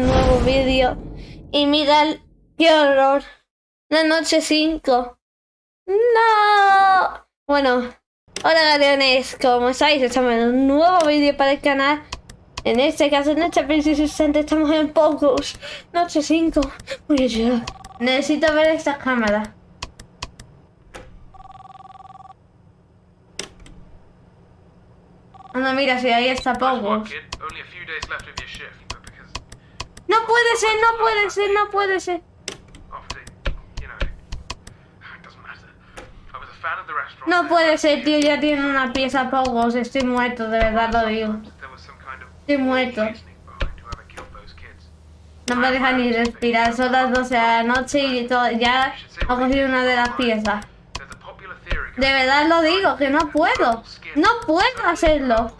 nuevo vídeo. Y mirad qué horror. La noche 5. No. Bueno, hola galeones, ¿cómo estáis? Estamos en un nuevo vídeo para el canal. En este caso, en este preciso estamos en Pocos. Noche 5. Muy bien. Necesito ver esta cámara. Anda, mira, si ahí está Pocos. No puede ser, no puede ser, no puede ser. No puede ser, tío, ya tiene una pieza Pogos. Estoy muerto, de verdad lo digo. Estoy muerto. No me deja ni respirar, son las 12 de la noche y ya ha cogido una de las piezas. De verdad lo digo, que no puedo. No puedo hacerlo.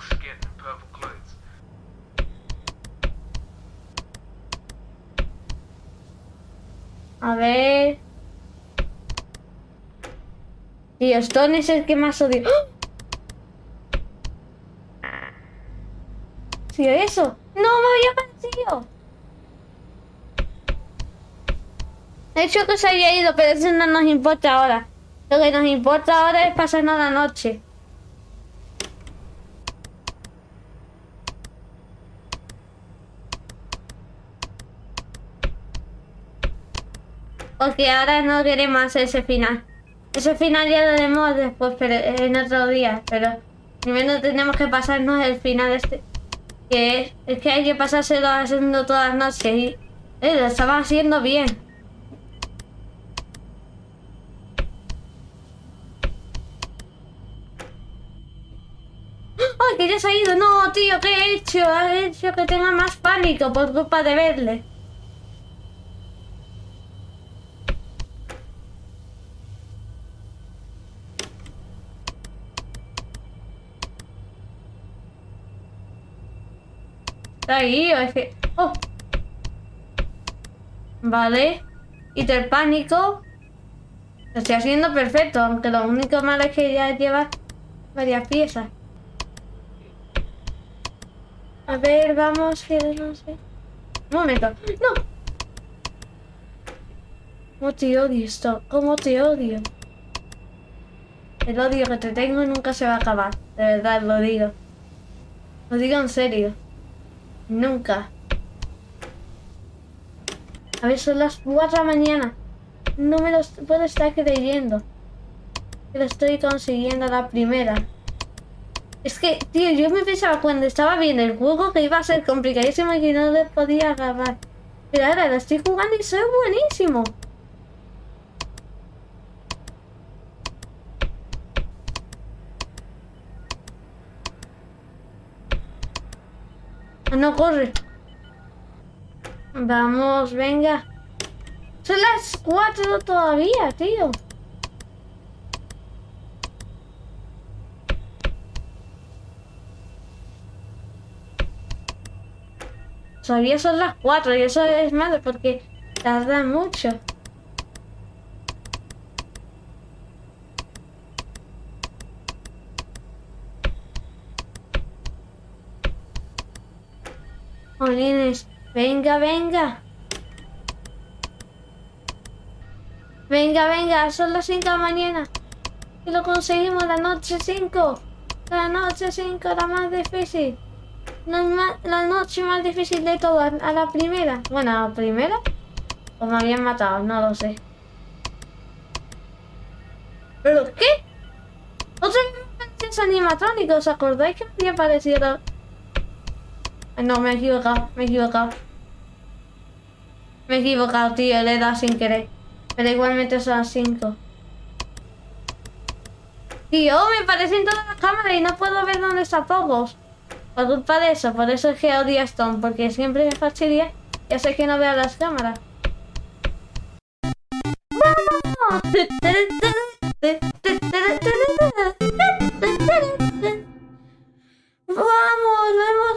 A ver... Tío, Stone es el que más odio. ¡Ah! ¿Sí eso? ¡No, me había parecido! He hecho que se haya ido, pero eso no nos importa ahora. Lo que nos importa ahora es pasarnos la noche. Porque ahora no queremos ese final. Ese final ya lo haremos después, pero en otro día. Pero primero tenemos que pasarnos el final este. Que es, que hay que pasárselo haciendo todas las noches. Y eh, lo estaba haciendo bien. ¡Ay, que ya se ha ido! No, tío, ¿qué he hecho? He hecho que tenga más pánico por culpa de verle. Está ahí, o es que... ¡Oh! Vale. Y el pánico. Lo estoy haciendo perfecto, aunque lo único malo es que ya lleva varias piezas. A ver, vamos, que no sé. Un momento. ¡No! ¿Cómo te odio esto? ¿Cómo te odio? El odio que te tengo nunca se va a acabar. De verdad, lo digo. Lo digo en serio. Nunca. A ver, son las 4 de la mañana. No me lo puedo estar creyendo. Que lo estoy consiguiendo la primera. Es que, tío, yo me pensaba cuando estaba viendo el juego que iba a ser complicadísimo y que no le podía agarrar. Pero ahora lo estoy jugando y soy buenísimo. No corre. Vamos, venga. Son las cuatro todavía, tío. Todavía son las cuatro y eso es malo porque tarda mucho. Venga, venga. Venga, venga, son las 5 de la mañana. Y lo conseguimos la noche 5. La noche 5, la más difícil. La, noche más difícil de todas, a la primera. Bueno, a la primera. O me habían matado, no lo sé. ¿Pero qué? Vez animatrónicos, ¿os acordáis que me había parecido no, me he equivocado, me he equivocado. Me he equivocado, tío, le he dado sin querer. Pero igualmente son las 5. Tío, me parecen todas las cámaras y no puedo ver dónde está Pogos. Por culpa de eso, por eso es que odio a Stone, porque siempre me fastidia y hace que no vea las cámaras. ¡Vamos!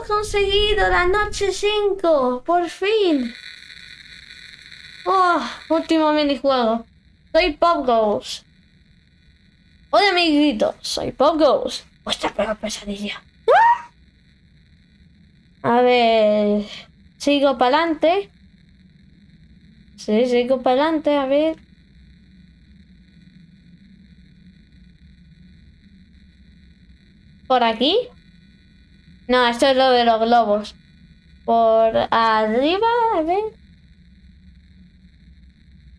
conseguido! ¡La noche 5! ¡Por fin! ¡Oh! Último minijuego. Soy Pop Ghost. Hola amiguitos, soy Pop Ghost. Vuestra peor pesadilla. A ver... Sigo para adelante. Sí, sigo para adelante, a ver. ¿Por aquí? No, esto es lo de los globos. Por arriba, a ver.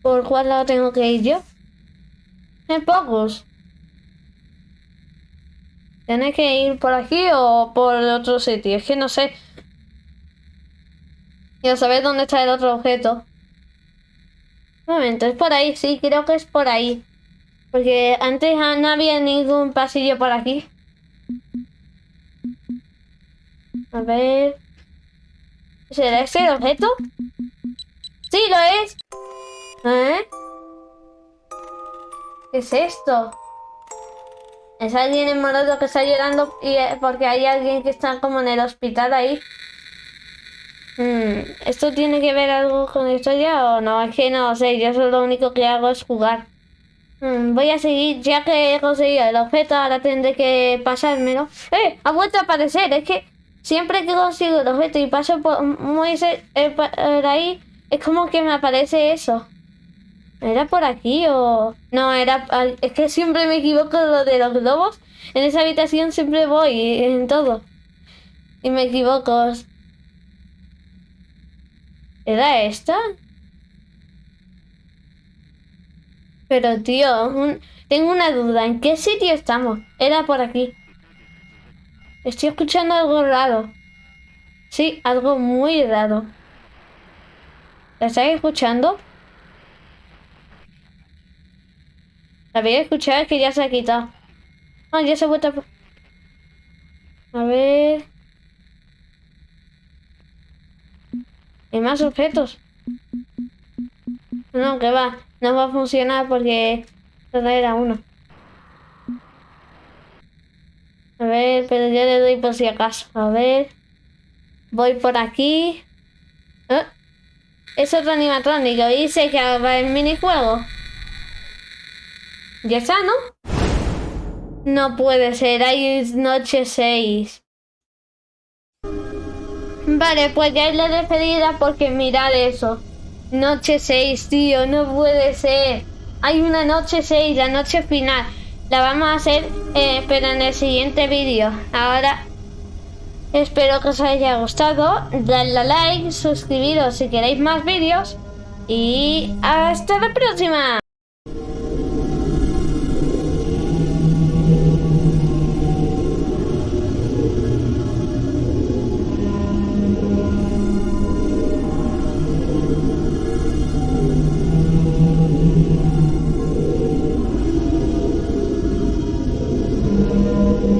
¿Por cuál lado tengo que ir yo? En pocos. ¿Tiene que ir por aquí o por otro sitio? Es que no sé. Quiero saber dónde está el otro objeto. Un momento, es por ahí, sí, creo que es por ahí. Porque antes no había ningún pasillo por aquí. A ver... ¿Será ese objeto? ¡Sí, lo es! ¿Eh? ¿Qué es esto? Es alguien en morado que está llorando y eh, porque hay alguien que está como en el hospital ahí. Hmm, ¿Esto tiene que ver algo con la historia o no? Es que no sé, yo solo lo único que hago es jugar. Hmm, voy a seguir, ya que he conseguido el objeto, ahora tendré que pasármelo. ¡Eh! Ha vuelto a aparecer, es que siempre que consigo el objeto y paso por, muy eh, por ahí, es como que me aparece eso. ¿Era por aquí o...? No, era... Es que siempre me equivoco lo de los globos. En esa habitación siempre voy, en todo. Y me equivoco. ¿Era esta? Pero tío, tengo una duda. ¿En qué sitio estamos? Era por aquí. Estoy escuchando algo raro. Sí, algo muy raro. ¿La estáis escuchando? La había escuchado que ya se ha quitado. Ah, ya se ha vuelto a... A ver... Hay más objetos. No, que va. No va a funcionar porque solo era uno. A pero yo le doy por si acaso. A ver. Voy por aquí. ¿Eh? Es otro animatrónico. Y se que va el minijuego. Ya está, ¿no? No puede ser. Hay noche 6. Vale, pues ya es la despedida porque mirad eso. Noche 6, tío, no puede ser. Hay una noche 6, la noche final. La vamos a hacer, eh, pero en el siguiente vídeo. Ahora, espero que os haya gustado. Dadle a like, suscribiros si queréis más vídeos. Y hasta la próxima.